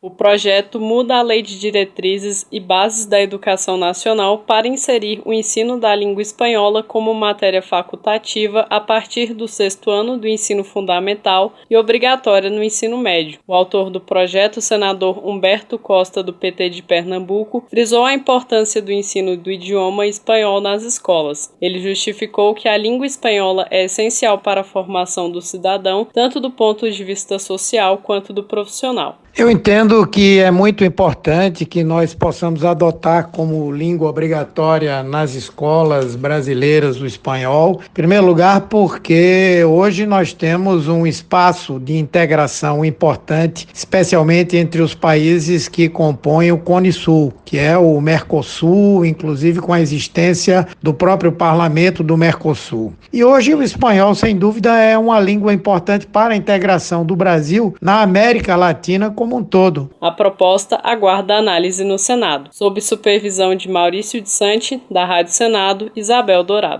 O projeto muda a Lei de Diretrizes e Bases da Educação Nacional para inserir o ensino da língua espanhola como matéria facultativa a partir do sexto ano do ensino fundamental e obrigatória no ensino médio. O autor do projeto, senador Humberto Costa, do PT de Pernambuco, frisou a importância do ensino do idioma espanhol nas escolas. Ele justificou que a língua espanhola é essencial para a formação do cidadão, tanto do ponto de vista social quanto do profissional. Eu entendo que é muito importante que nós possamos adotar como língua obrigatória nas escolas brasileiras o espanhol. Em primeiro lugar, porque hoje nós temos um espaço de integração importante, especialmente entre os países que compõem o Cone Sul, que é o Mercosul, inclusive com a existência do próprio parlamento do Mercosul. E hoje o espanhol, sem dúvida, é uma língua importante para a integração do Brasil na América Latina como um todo. A proposta aguarda análise no Senado, sob supervisão de Maurício de Sante, da Rádio Senado, Isabel Dourado.